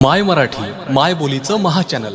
माय मराठी माय बोलीचं महाचॅनल